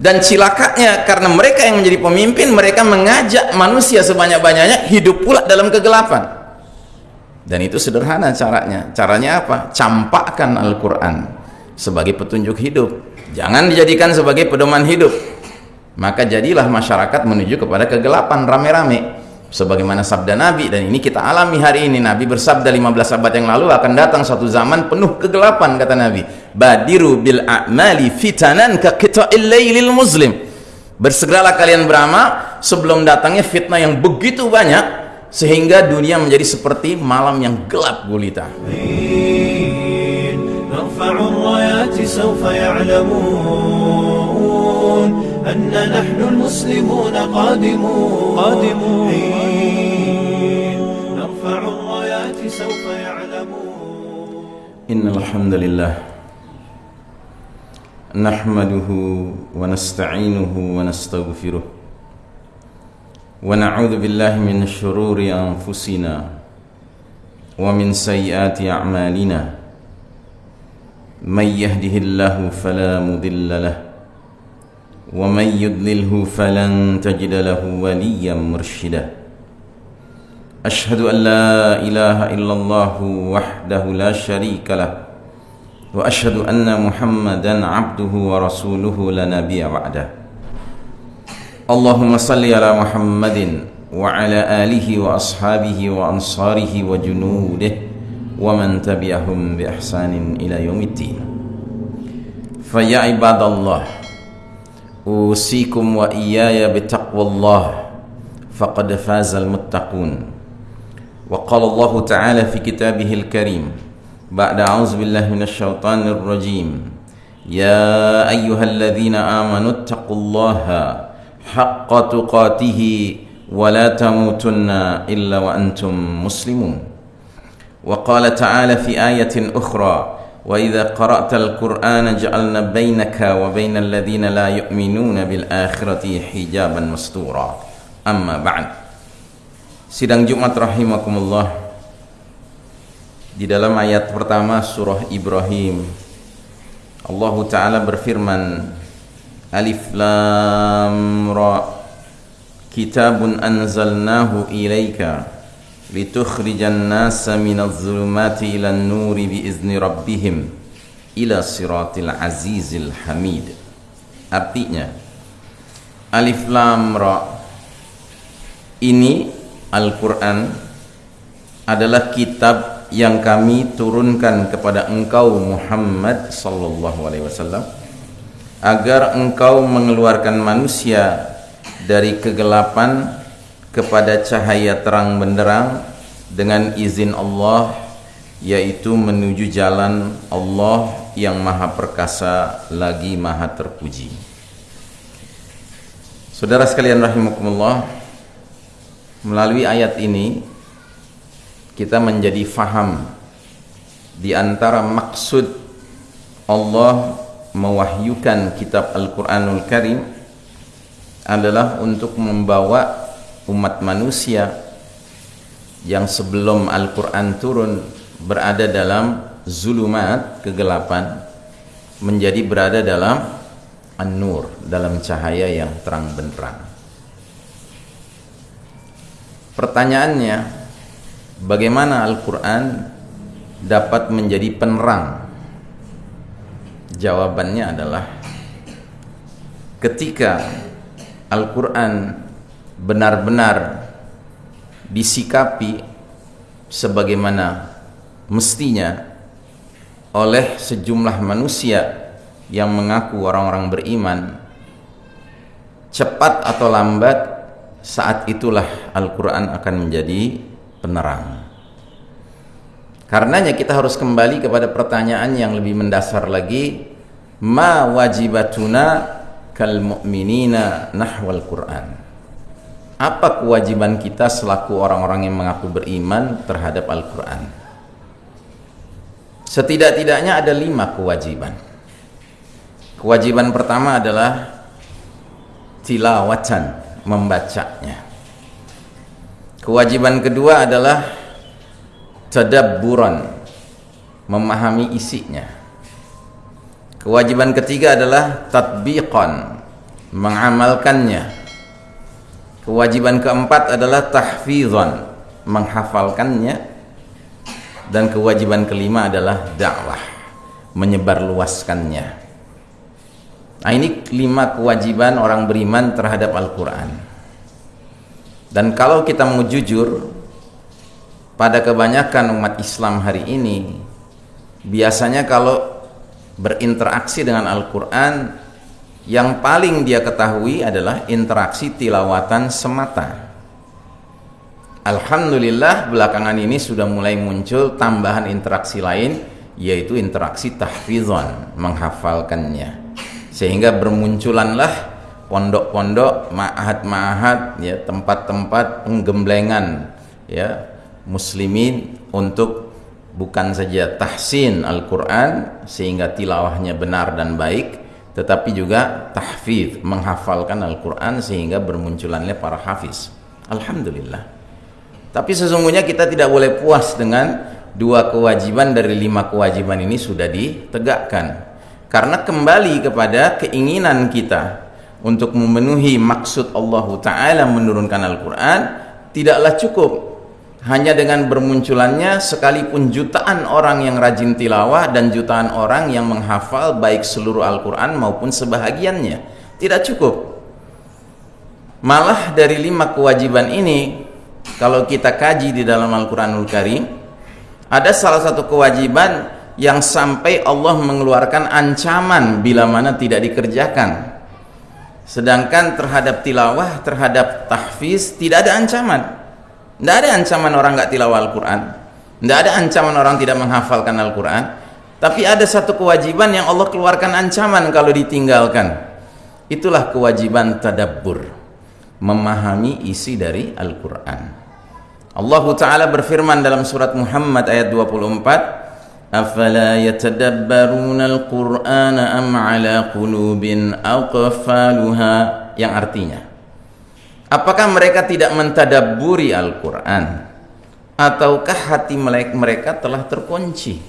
dan cilakanya karena mereka yang menjadi pemimpin mereka mengajak manusia sebanyak-banyaknya hidup pula dalam kegelapan. Dan itu sederhana caranya. Caranya apa? Campakkan Al-Quran sebagai petunjuk hidup. Jangan dijadikan sebagai pedoman hidup. Maka jadilah masyarakat menuju kepada kegelapan rame-rame sebagaimana sabda Nabi dan ini kita alami hari ini Nabi bersabda 15 abad yang lalu akan datang suatu zaman penuh kegelapan kata Nabi badiru bil a'mali fitanan ka qita'il lailil muslim bersegeralah kalian beramal sebelum datangnya fitnah yang begitu banyak sehingga dunia menjadi seperti malam yang gelap gulita أن نحن المسلمون قادمون قادمون سوف يعلمون إن الحمد لله نحمده ونستعينه ونستغفره ونعوذ بالله من شرور أنفسنا ومن سيئات أعمالنا من يهده الله فلا مضل له ومن يضلله فلن تجد له وليا مرشدا أشهد أن لا إله إلا الله وحده لا شريك له وأشهد أن محمدا عبده ورسوله لا نبي بعده. اللهم صل على محمد وعلى آله وأصحابه وأنصاره وجنوده ومن تبعهم بإحسان إلى يوم الدين. فيا عباد الله أوصيكم وإياي بتقوى الله فقد فاز المتقون. وقال الله تعالى في كتابه الكريم بعد أعوذ بالله من الشيطان الرجيم. يا أيها الذين آمنوا اتقوا الله حق تقاته ولا تموتن إلا وأنتم مسلمون. وقال تعالى في آية أخرى وإذا قرأت القرآن جعلنا بينك وبين الذين لا يؤمنون بالآخرة حجابا مستورا. أما بعد. Sidang Jumat rahimakumullah. Di dalam ayat pertama surah Ibrahim Allah taala berfirman Alif lam ra Kitabun anzalnahu ilaika litukhrijan nasa minadh dhulumati ilan nuri biizni rabbihim ila siratil azizil hamid. Artinya Alif lam ra Ini Al-Qur'an adalah kitab yang kami turunkan kepada engkau Muhammad sallallahu alaihi wasallam agar engkau mengeluarkan manusia dari kegelapan kepada cahaya terang benderang dengan izin Allah yaitu menuju jalan Allah yang maha perkasa lagi maha terpuji. Saudara sekalian rahimakumullah melalui ayat ini kita menjadi faham di antara maksud Allah mewahyukan kitab Al-Quranul Karim adalah untuk membawa umat manusia yang sebelum Al-Quran turun berada dalam zulumat kegelapan menjadi berada dalam an-nur dalam cahaya yang terang benderang pertanyaannya bagaimana Al-Quran dapat menjadi penerang? Jawabannya adalah ketika Al-Quran benar-benar disikapi sebagaimana mestinya oleh sejumlah manusia yang mengaku orang-orang beriman cepat atau lambat saat itulah Al-Quran akan menjadi penerang. Karenanya kita harus kembali kepada pertanyaan yang lebih mendasar lagi, ma wajibatuna kal mu'minina nahwal Quran. Apa kewajiban kita selaku orang-orang yang mengaku beriman terhadap Al-Quran? Setidak-tidaknya ada lima kewajiban. Kewajiban pertama adalah tilawatan, membacanya. Kewajiban kedua adalah tadabburan, memahami isinya. Kewajiban ketiga adalah tatbiqan, mengamalkannya kewajiban keempat adalah tahfizan menghafalkannya dan kewajiban kelima adalah dakwah menyebarluaskannya nah ini lima kewajiban orang beriman terhadap Al-Quran. Dan kalau kita mau jujur pada kebanyakan umat Islam hari ini biasanya kalau berinteraksi dengan Al-Quran yang paling dia ketahui adalah interaksi tilawatan semata. Alhamdulillah belakangan ini sudah mulai muncul tambahan interaksi lain yaitu interaksi tahfizan menghafalkannya sehingga bermunculanlah pondok-pondok, ma'ahad-ma'ahad, ya, tempat-tempat penggemblengan ya muslimin untuk bukan saja tahsin Al-Qur'an sehingga tilawahnya benar dan baik, tetapi juga tahfiz, menghafalkan Al-Qur'an sehingga bermunculannya para hafiz. Alhamdulillah. Tapi sesungguhnya kita tidak boleh puas dengan dua kewajiban dari lima kewajiban ini sudah ditegakkan. Karena kembali kepada keinginan kita untuk memenuhi maksud Allah Ta'ala menurunkan Al-Quran tidaklah cukup hanya dengan bermunculannya sekalipun jutaan orang yang rajin tilawah dan jutaan orang yang menghafal baik seluruh Al-Quran maupun sebahagiannya. Tidak cukup. Malah dari lima kewajiban ini kalau kita kaji di dalam Al-Quranul Karim ada salah satu kewajiban yang sampai Allah mengeluarkan ancaman bila mana tidak dikerjakan Sedangkan terhadap tilawah, terhadap tahfiz tidak ada ancaman. Tidak ada ancaman orang nggak tilawah Al-Quran. Tidak ada ancaman orang tidak menghafalkan Al-Quran. Tapi ada satu kewajiban yang Allah keluarkan ancaman kalau ditinggalkan. Itulah kewajiban tadabbur. Memahami isi dari Al-Quran. Allah Ta'ala berfirman dalam surat Muhammad ayat 24 أفلا يتدبرون القرآن أم على قلوب أقفالها yang artinya apakah mereka tidak mentadabburi Al-Quran ataukah hati mereka telah terkunci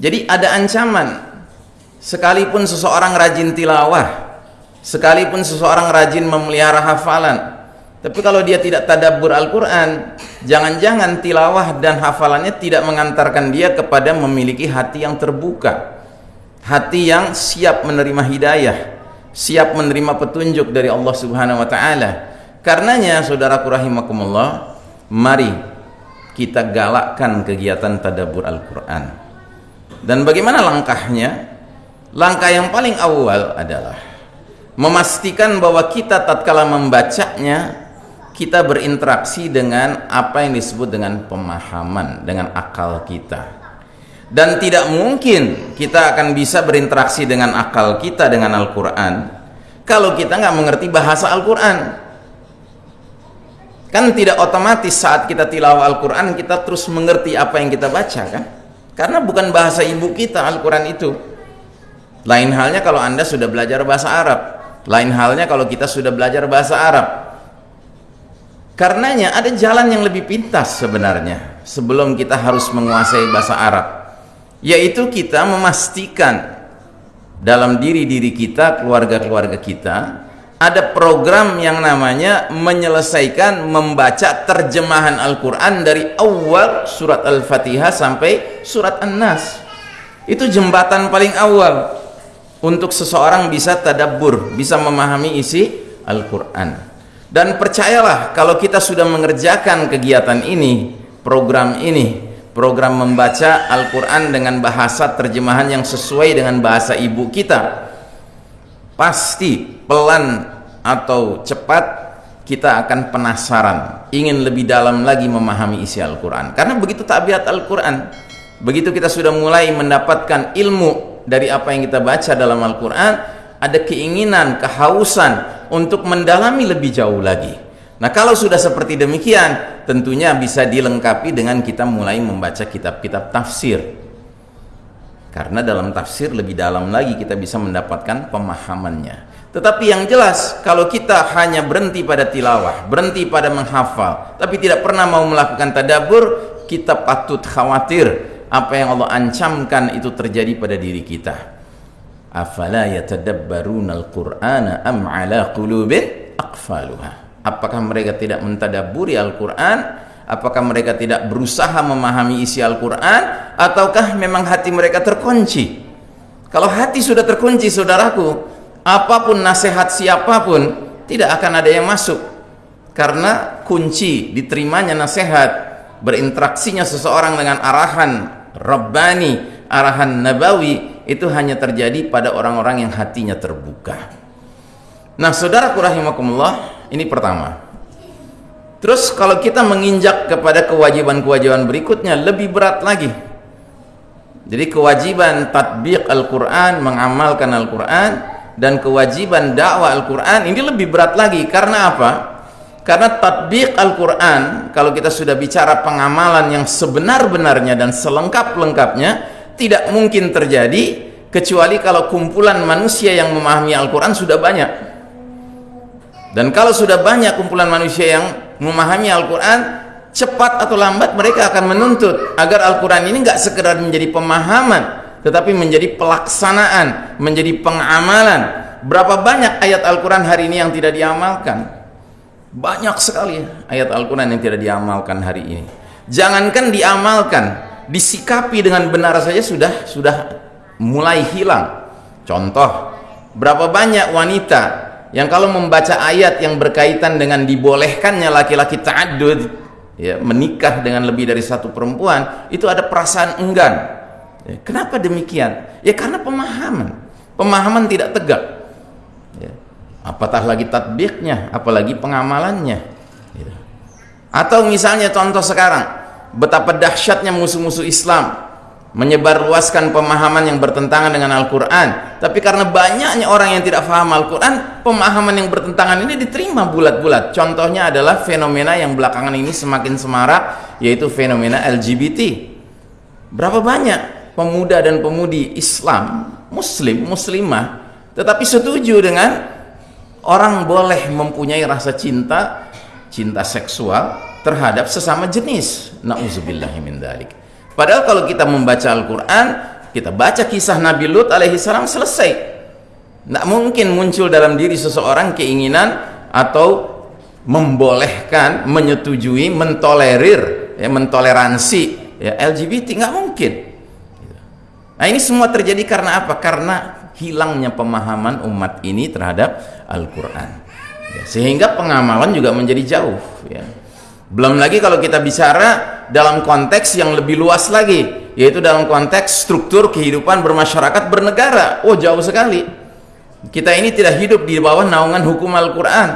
jadi ada ancaman sekalipun seseorang rajin tilawah sekalipun seseorang rajin memelihara hafalan tapi kalau dia tidak tadabbur Al-Quran, jangan-jangan tilawah dan hafalannya tidak mengantarkan dia kepada memiliki hati yang terbuka. Hati yang siap menerima hidayah, siap menerima petunjuk dari Allah Subhanahu wa taala. Karenanya saudaraku rahimakumullah, mari kita galakkan kegiatan tadabbur Al-Quran. Dan bagaimana langkahnya? Langkah yang paling awal adalah memastikan bahwa kita tatkala membacanya kita berinteraksi dengan apa yang disebut dengan pemahaman, dengan akal kita. Dan tidak mungkin kita akan bisa berinteraksi dengan akal kita dengan Al-Quran kalau kita nggak mengerti bahasa Al-Quran. Kan tidak otomatis saat kita tilawah Al-Quran kita terus mengerti apa yang kita baca kan? Karena bukan bahasa ibu kita Al-Quran itu. Lain halnya kalau Anda sudah belajar bahasa Arab. Lain halnya kalau kita sudah belajar bahasa Arab Karenanya ada jalan yang lebih pintas sebenarnya sebelum kita harus menguasai bahasa Arab yaitu kita memastikan dalam diri-diri kita, keluarga-keluarga kita ada program yang namanya menyelesaikan membaca terjemahan Al-Quran dari awal surat Al-Fatihah sampai surat An-Nas. Itu jembatan paling awal untuk seseorang bisa tadabbur, bisa memahami isi Al-Quran dan percayalah kalau kita sudah mengerjakan kegiatan ini program ini program membaca Al-Quran dengan bahasa terjemahan yang sesuai dengan bahasa ibu kita pasti pelan atau cepat kita akan penasaran ingin lebih dalam lagi memahami isi Al-Quran. Karena begitu tabiat Al-Quran begitu kita sudah mulai mendapatkan ilmu dari apa yang kita baca dalam Al-Quran ada keinginan, kehausan untuk mendalami lebih jauh lagi. Nah, kalau sudah seperti demikian, tentunya bisa dilengkapi dengan kita mulai membaca kitab-kitab tafsir. Karena dalam tafsir lebih dalam lagi kita bisa mendapatkan pemahamannya. Tetapi yang jelas, kalau kita hanya berhenti pada tilawah, berhenti pada menghafal, tapi tidak pernah mau melakukan tadabur, kita patut khawatir apa yang Allah ancamkan itu terjadi pada diri kita afala yatadabbaruna al-qur'ana am ala qulubin aqfaluha? Apakah mereka tidak mentadabburi Al-Qur'an? Apakah mereka tidak berusaha memahami isi Al-Qur'an? Ataukah memang hati mereka terkunci? Kalau hati sudah terkunci saudaraku apa pun nasihat siapa pun tidak akan ada yang masuk. Karena kunci diterimanya nasihat berinteraksinya seseorang dengan arahan Rabbani arahan Nabawi itu hanya terjadi pada orang-orang yang hatinya terbuka. Nah, saudaraku rahimakumullah, ini pertama. Terus kalau kita menginjak kepada kewajiban-kewajiban berikutnya lebih berat lagi. Jadi kewajiban tatbiq Al-Qur'an, mengamalkan Al-Qur'an dan kewajiban dakwah Al-Qur'an ini lebih berat lagi karena apa? Karena tatbiq Al-Qur'an kalau kita sudah bicara pengamalan yang sebenar-benarnya dan selengkap-lengkapnya tidak mungkin terjadi kecuali kalau kumpulan manusia yang memahami Al-Quran sudah banyak. Dan kalau sudah banyak kumpulan manusia yang memahami Al-Quran cepat atau lambat mereka akan menuntut agar Al-Quran ini nggak sekedar menjadi pemahaman tetapi menjadi pelaksanaan menjadi pengamalan. Berapa banyak ayat Al-Quran hari ini yang tidak diamalkan? Banyak sekali ayat Al-Quran yang tidak diamalkan hari ini. Jangankan diamalkan disikapi dengan benar saja sudah sudah mulai hilang. Contoh berapa banyak wanita yang kalau membaca ayat yang berkaitan dengan dibolehkannya laki-laki ta'addud ya menikah dengan lebih dari satu perempuan itu ada perasaan enggan. Ya, kenapa demikian? Ya karena pemahaman. Pemahaman tidak tegak. Ya. apatah lagi tatbiknya apalagi pengamalannya. Ya. atau misalnya contoh sekarang betapa dahsyatnya musuh-musuh Islam menyebarluaskan pemahaman yang bertentangan dengan Al-Quran. Tapi karena banyaknya orang yang tidak paham Al-Quran pemahaman yang bertentangan ini diterima bulat-bulat. Contohnya adalah fenomena yang belakangan ini semakin semarak yaitu fenomena LGBT berapa banyak pemuda dan pemudi Islam muslim, muslimah tetapi setuju dengan orang boleh mempunyai rasa cinta cinta seksual terhadap sesama jenis na'udzubillahi padahal kalau kita membaca Al-Quran kita baca kisah Nabi Lut alaihi salam selesai tidak mungkin muncul dalam diri seseorang keinginan atau membolehkan, menyetujui, mentolerir, ya, mentoleransi ya, LGBT nggak mungkin. Nah ini semua terjadi karena apa? Karena hilangnya pemahaman umat ini terhadap Al-Quran. Ya, sehingga pengamalan juga menjadi jauh. Ya. Belum lagi kalau kita bicara dalam konteks yang lebih luas lagi, yaitu dalam konteks struktur kehidupan bermasyarakat bernegara. Oh, jauh sekali. Kita ini tidak hidup di bawah naungan hukum Al-Quran.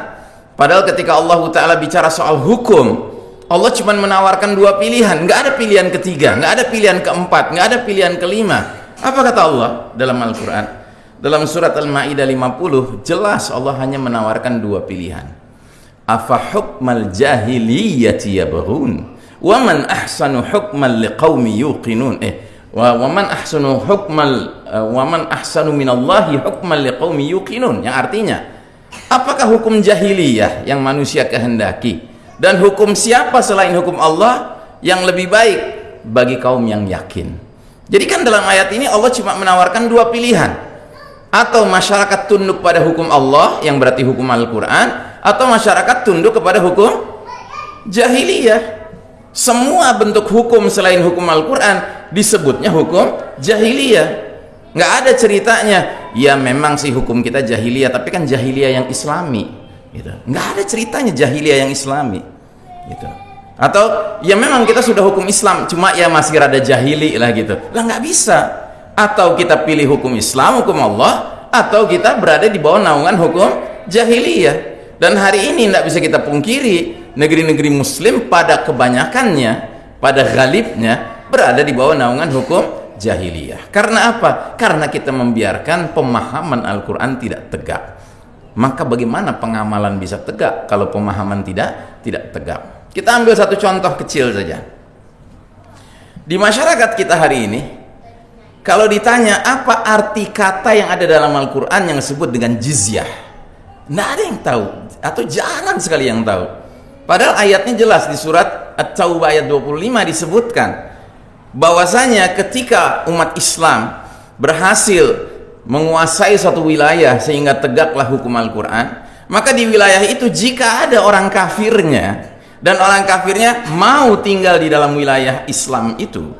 Padahal ketika Allah Ta'ala bicara soal hukum, Allah cuma menawarkan dua pilihan. Nggak ada pilihan ketiga, nggak ada pilihan keempat, nggak ada pilihan kelima. Apa kata Allah dalam Al-Quran? Dalam surat Al-Ma'idah 50, jelas Allah hanya menawarkan dua pilihan afa hukmal jahiliyati yabghun? Wa man ahsanu hukman liqaumi yuqinun? Eh wa, man ahsanu hukmal uh, wa man ahsanu minallahi hukman liqaumi yuqinun? Yang artinya apakah hukum jahiliyah yang manusia kehendaki? Dan hukum siapa selain hukum Allah yang lebih baik bagi kaum yang yakin? Jadi kan dalam ayat ini Allah cuma menawarkan dua pilihan. Atau masyarakat tunduk pada hukum Allah yang berarti hukum Al-Quran atau masyarakat tunduk kepada hukum jahiliyah. Semua bentuk hukum selain hukum Al-Quran disebutnya hukum jahiliyah. Nggak ada ceritanya ya memang sih hukum kita jahiliyah tapi kan jahiliyah yang islami. Gitu. nggak ada ceritanya jahiliyah yang islami. Gitu. atau ya memang kita sudah hukum Islam cuma ya masih rada jahili lah gitu. Lah nggak bisa. Atau kita pilih hukum Islam hukum Allah atau kita berada di bawah naungan hukum jahiliyah dan hari ini tidak bisa kita pungkiri negeri-negeri muslim pada kebanyakannya pada galibnya berada di bawah naungan hukum jahiliyah. Karena apa? karena kita membiarkan pemahaman Al-Quran tidak tegak. Maka bagaimana pengamalan bisa tegak kalau pemahaman tidak tidak tegak? Kita ambil satu contoh kecil saja. Di masyarakat kita hari ini kalau ditanya apa arti kata yang ada dalam Al-Quran yang disebut dengan jizyah tidak ada yang tahu atau jarang sekali yang tahu. Padahal ayatnya jelas di surat At-Taubah ayat 25 disebutkan bahwasanya ketika umat Islam berhasil menguasai suatu wilayah sehingga tegaklah hukum Al-Quran maka di wilayah itu jika ada orang kafirnya dan orang kafirnya mau tinggal di dalam wilayah Islam itu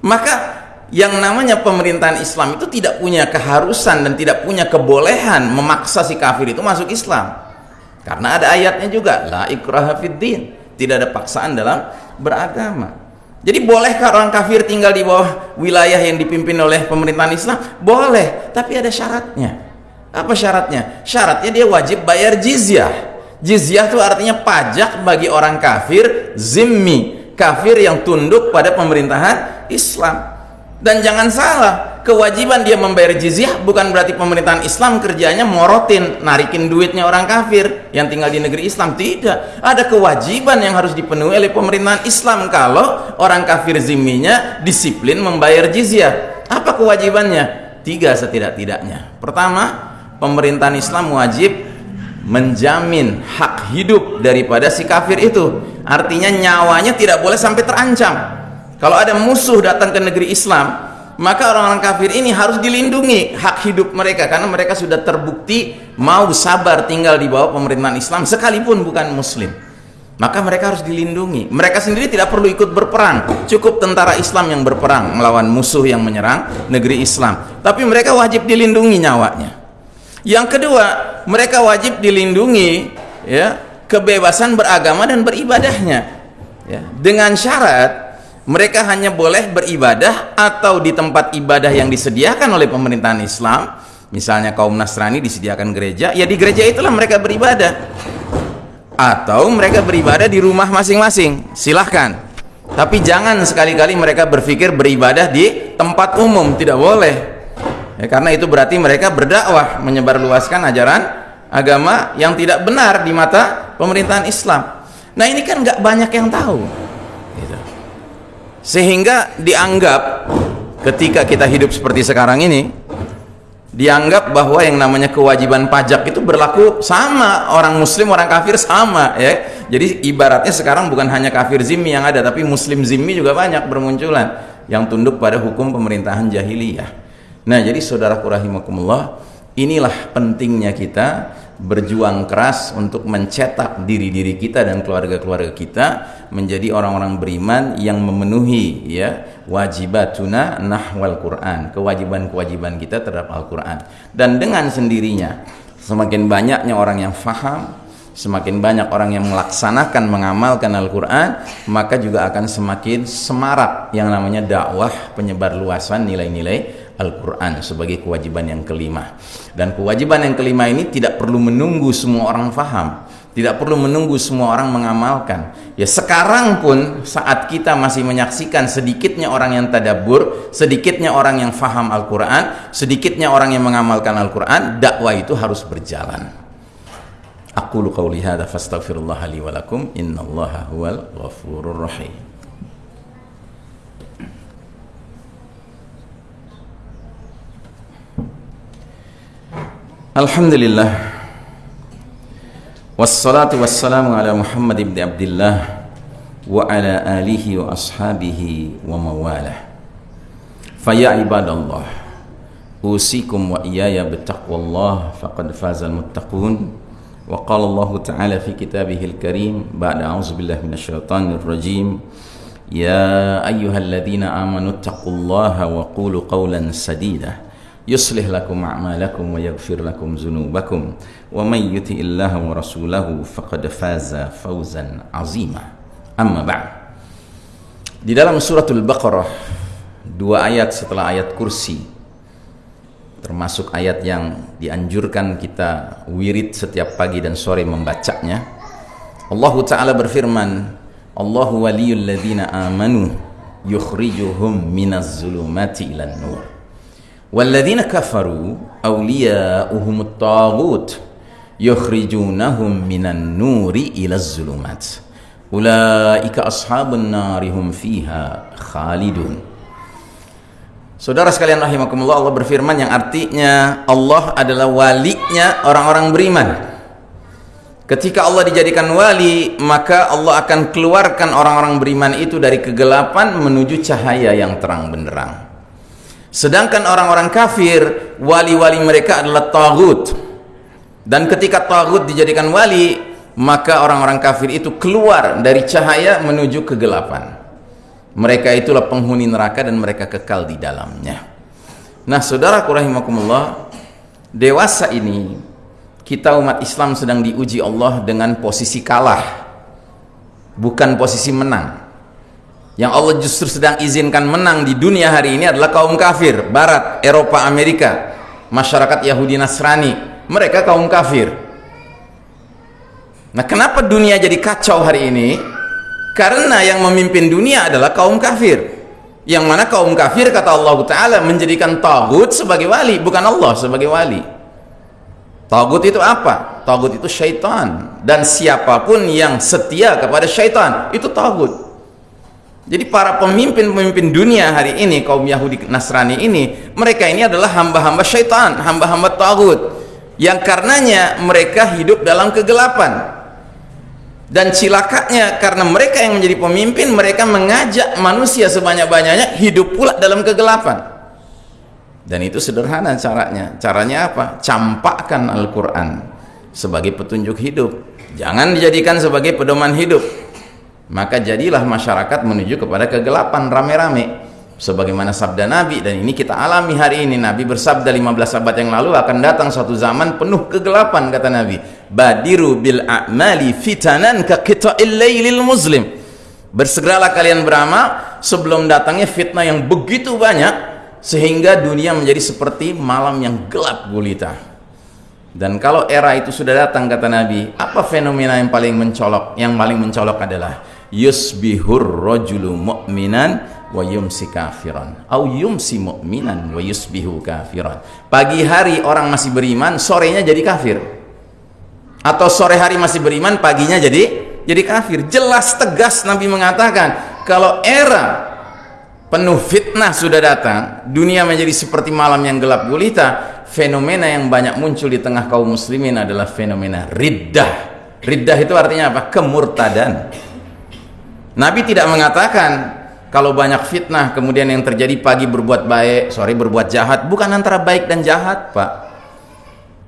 maka yang namanya pemerintahan Islam itu tidak punya keharusan dan tidak punya kebolehan memaksa si kafir itu masuk Islam karena ada ayatnya juga la ikraha fiddin tidak ada paksaan dalam beragama jadi bolehkah orang kafir tinggal di bawah wilayah yang dipimpin oleh pemerintahan Islam? Boleh, tapi ada syaratnya. Apa syaratnya? Syaratnya dia wajib bayar jizyah. Jizyah itu artinya pajak bagi orang kafir zimmi, kafir yang tunduk pada pemerintahan Islam. Dan jangan salah, kewajiban dia membayar jizyah bukan berarti pemerintahan Islam kerjanya morotin, narikin duitnya orang kafir yang tinggal di negeri Islam. Tidak. Ada kewajiban yang harus dipenuhi oleh pemerintahan Islam kalau orang kafir zimminya disiplin membayar jizyah. Apa kewajibannya? Tiga setidak-tidaknya. Pertama, pemerintahan Islam wajib menjamin hak hidup daripada si kafir itu. Artinya nyawanya tidak boleh sampai terancam kalau ada musuh datang ke negeri Islam, maka orang-orang kafir ini harus dilindungi hak hidup mereka karena mereka sudah terbukti mau sabar tinggal di bawah pemerintahan Islam sekalipun bukan muslim. Maka mereka harus dilindungi. Mereka sendiri tidak perlu ikut berperang. Cukup tentara Islam yang berperang melawan musuh yang menyerang negeri Islam. Tapi mereka wajib dilindungi nyawanya. Yang kedua, mereka wajib dilindungi ya kebebasan beragama dan beribadahnya. Ya, dengan syarat mereka hanya boleh beribadah atau di tempat ibadah yang disediakan oleh pemerintahan Islam. Misalnya kaum Nasrani disediakan gereja ya di gereja itulah mereka beribadah. Atau mereka beribadah di rumah masing-masing. Silahkan. Tapi jangan sekali-kali mereka berpikir beribadah di tempat umum. Tidak boleh. Ya, karena itu berarti mereka berdakwah menyebarluaskan ajaran agama yang tidak benar di mata pemerintahan Islam. Nah ini kan nggak banyak yang tahu sehingga dianggap ketika kita hidup seperti sekarang ini dianggap bahwa yang namanya kewajiban pajak itu berlaku sama. Orang muslim orang kafir sama ya. Jadi ibaratnya sekarang bukan hanya kafir zimmi yang ada tapi muslim zimmi juga banyak bermunculan yang tunduk pada hukum pemerintahan jahiliyah. Nah jadi saudara rahimakumullah inilah pentingnya kita berjuang keras untuk mencetak diri-diri kita dan keluarga-keluarga kita menjadi orang-orang beriman yang memenuhi ya wajibatuna nahwal Quran kewajiban-kewajiban kita terhadap Al-Quran. Dan dengan sendirinya semakin banyaknya orang yang faham semakin banyak orang yang melaksanakan mengamalkan Al-Quran maka juga akan semakin semarak yang namanya dakwah penyebar luasan nilai-nilai Al-Quran sebagai kewajiban yang kelima. Dan kewajiban yang kelima ini tidak perlu menunggu semua orang faham tidak perlu menunggu semua orang mengamalkan. Ya sekarang pun saat kita masih menyaksikan sedikitnya orang yang tadabur sedikitnya orang yang faham Al-Quran sedikitnya orang yang mengamalkan Al-Quran dakwah itu harus berjalan. Aku lu qawli hadha fastaghfirullah li walakum innallaha huwal الحمد لله والصلاة والسلام على محمد بن عبد الله وعلى آله وأصحابه ومواله فيا عباد الله أوصيكم وإياي بتقوى الله فقد فاز المتقون وقال الله تعالى في كتابه الكريم بعد أعوذ بالله من الشيطان الرجيم يا أيها الذين آمنوا اتقوا الله وقولوا قولا سديدا يصلح لكم أعمالكم ويغفر لكم ذنوبكم ومن يطع الله ورسوله فقد فاز فوزا عظيما أما بعد di dalam suratul Baqarah dua ayat setelah ayat kursi termasuk ayat yang dianjurkan kita wirid setiap pagi dan sore membacanya Allah Ta'ala berfirman Allahu waliyul ladina amanu yukhrijuhum minaz zulumati ilan nur Walladzina kafaru awliya'uhumut taghut yukhrijunahum minan nuri ilaz zulumat. Ulaika ashabun narihum فِيهَا خالدون. Saudara sekalian rahimakumullah Allah berfirman yang artinya Allah adalah walinya orang-orang beriman. Ketika Allah dijadikan wali, maka Allah akan keluarkan orang-orang beriman itu dari kegelapan menuju cahaya yang terang benderang sedangkan orang-orang kafir wali-wali mereka adalah tagut dan ketika tagut dijadikan wali maka orang-orang kafir itu keluar dari cahaya menuju kegelapan. Mereka itulah penghuni neraka dan mereka kekal di dalamnya. Nah saudara rahimakumullah dewasa ini kita umat Islam sedang diuji Allah dengan posisi kalah bukan posisi menang yang Allah justru sedang izinkan menang di dunia hari ini adalah kaum kafir barat, Eropa, Amerika masyarakat Yahudi Nasrani. Mereka kaum kafir. Nah kenapa dunia jadi kacau hari ini? Karena yang memimpin dunia adalah kaum kafir. Yang mana kaum kafir kata Allah Ta'ala menjadikan tagut sebagai wali bukan Allah sebagai wali. Tagut itu apa? tagut itu syaitan. Dan siapa pun yang setia kepada syaitan itu tagut jadi para pemimpin-pemimpin dunia hari ini kaum Yahudi Nasrani ini mereka ini adalah hamba-hamba syaitan, hamba-hamba tagut yang karenanya mereka hidup dalam kegelapan. Dan cilakanya karena mereka yang menjadi pemimpin mereka mengajak manusia sebanyak-banyaknya hidup pula dalam kegelapan. Dan itu sederhana caranya. Caranya apa? Campakkan Al-Qur'an sebagai petunjuk hidup. Jangan dijadikan sebagai pedoman hidup maka jadilah masyarakat menuju kepada kegelapan rame-rame. Sebagaimana sabda Nabi dan ini kita alami hari ini. Nabi bersabda 15 abad yang lalu akan datang suatu zaman penuh kegelapan kata Nabi. Badiru bil a'mali fitanan ka lailil muslim. Bersegeralah kalian beramal sebelum datangnya fitnah yang begitu banyak sehingga dunia menjadi seperti malam yang gelap gulita. Dan kalau era itu sudah datang kata Nabi apa fenomena yang paling mencolok? Yang paling mencolok adalah yusbihur rajulu mu'minan wa yumsi kafiran. Au yumsi mu'minan wa yusbihu kafiran. Pagi hari orang masih beriman sorenya jadi kafir. Atau sore hari masih beriman paginya jadi jadi kafir. Jelas tegas Nabi mengatakan kalau era penuh fitnah sudah datang dunia menjadi seperti malam yang gelap gulita fenomena yang banyak muncul di tengah kaum muslimin adalah fenomena riddah. Riddah itu artinya apa? Kemurtadan Nabi tidak mengatakan kalau banyak fitnah kemudian yang terjadi pagi berbuat baik, sore berbuat jahat, bukan antara baik dan jahat, Pak.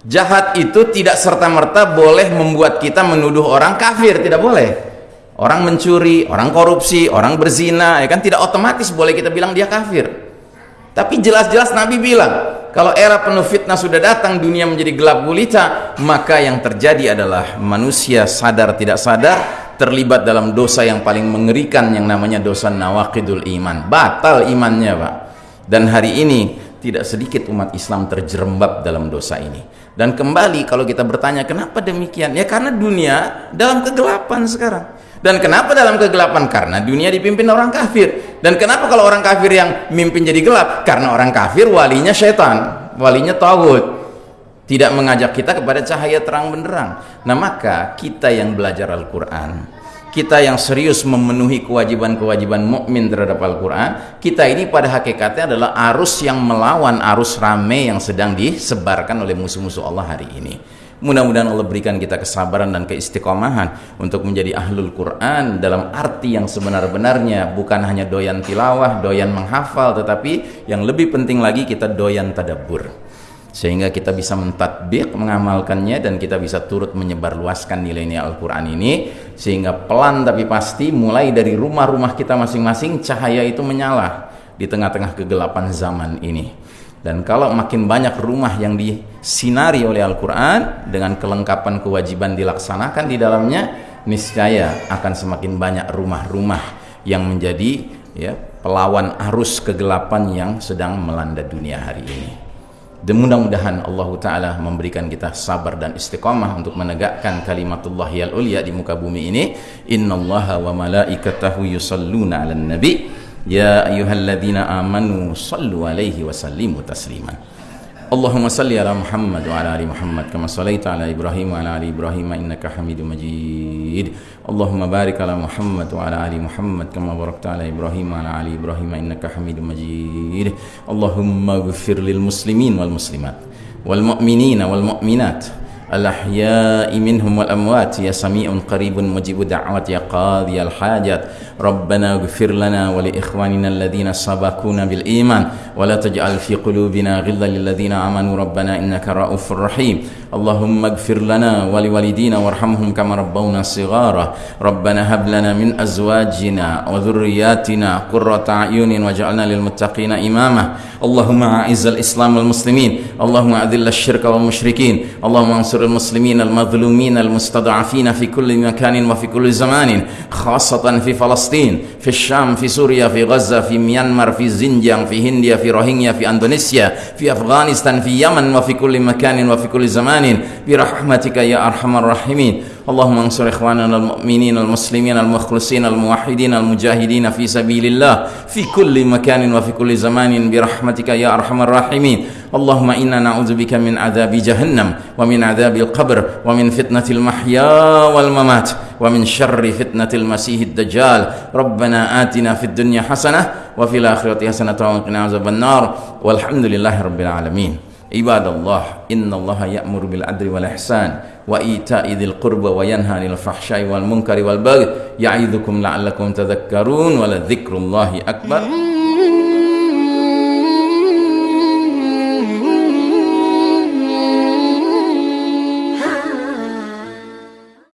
Jahat itu tidak serta-merta boleh membuat kita menuduh orang kafir, tidak boleh. Orang mencuri, orang korupsi, orang berzina, ya kan tidak otomatis boleh kita bilang dia kafir. Tapi jelas-jelas Nabi bilang, kalau era penuh fitnah sudah datang, dunia menjadi gelap gulita, maka yang terjadi adalah manusia sadar tidak sadar terlibat dalam dosa yang paling mengerikan yang namanya dosa nawakidul iman. Batal imannya Pak. Dan hari ini tidak sedikit umat Islam terjerembab dalam dosa ini. Dan kembali kalau kita bertanya kenapa demikian? Ya karena dunia dalam kegelapan sekarang. Dan kenapa dalam kegelapan? Karena dunia dipimpin orang kafir. Dan kenapa kalau orang kafir yang mimpin jadi gelap? Karena orang kafir walinya setan walinya tauhid tidak mengajak kita kepada cahaya terang benderang. Nah maka kita yang belajar Al-Quran kita yang serius memenuhi kewajiban-kewajiban mukmin terhadap Al-Quran kita ini pada hakikatnya adalah arus yang melawan arus rame yang sedang disebarkan oleh musuh-musuh Allah hari ini. Mudah-mudahan Allah berikan kita kesabaran dan keistiqomahan untuk menjadi ahlul Quran dalam arti yang sebenar-benarnya bukan hanya doyan tilawah, doyan menghafal tetapi yang lebih penting lagi kita doyan tadabbur sehingga kita bisa mentadbik mengamalkannya dan kita bisa turut menyebarluaskan nilai-nilai Al-Quran ini. Sehingga pelan tapi pasti mulai dari rumah-rumah kita masing-masing cahaya itu menyala di tengah-tengah kegelapan zaman ini. Dan kalau makin banyak rumah yang disinari oleh Al-Quran dengan kelengkapan kewajiban dilaksanakan di dalamnya niscaya akan semakin banyak rumah-rumah yang menjadi ya pelawan arus kegelapan yang sedang melanda dunia hari ini dan mudah-mudahan Allah Ta'ala memberikan kita sabar dan istiqamah untuk menegakkan kalimatullah yang ulia di muka bumi ini. Innallaha wa malaikatahu yusalluna ala nabi. Ya ayuhalladzina amanu sallu alaihi wa sallimu tasliman اللهم صل على محمد وعلى آل محمد كما صليت على إبراهيم وعلى آل إبراهيم إنك حميد مجيد. اللهم بارك على محمد وعلى آل محمد كما باركت على إبراهيم وعلى آل إبراهيم إنك حميد مجيد. اللهم اغفر للمسلمين والمسلمات والمؤمنين والمؤمنات. الأحياء منهم والأموات. يا سميع قريب مجيب دعوات يا قاضي الحاجات. ربنا اغفر لنا ولإخواننا الذين سبقونا بالإيمان. ولا تجعل في قلوبنا غلا للذين آمنوا. ربنا إنك رؤوف رحيم. اللهم اغفر لنا ولوالدينا وارحمهم كما ربونا صغارا. ربنا هب لنا من أزواجنا وذرياتنا قرة أعين واجعلنا للمتقين إماما. اللهم أعز الإسلام والمسلمين. اللهم أذل الشرك والمشركين. اللهم انصر المسلمين المظلومين المستضعفين في كل مكان وفي كل زمان خاصة في فلسطين في الشام في سوريا في غزة في ميانمار في زنجان في هنديا في fi Rohingya fi Indonesia fi Afghanistan fi Yaman wa fi kulli makanin wa fi kulli zamanin. Bi rahmatika ya arhamar rahimin. اللهم انصر إخواننا المؤمنين المسلمين المخلصين الموحدين المجاهدين في سبيل الله في كل مكان وفي كل زمان برحمتك يا أرحم الراحمين. اللهم إنا نعوذ بك من عذاب جهنم ومن عذاب القبر ومن فتنة المحيا والممات ومن شر فتنة المسيح الدجال. ربنا آتنا في الدنيا حسنة وفي الآخرة حسنة وقنا عذاب النار. والحمد لله رب العالمين. عباد الله إن الله يأمر بالعدل والإحسان وإيتاء ذي القربى وينهى عن الفحشاء والمنكر والبغي يعظكم لعلكم تذكرون ولذكر الله أكبر.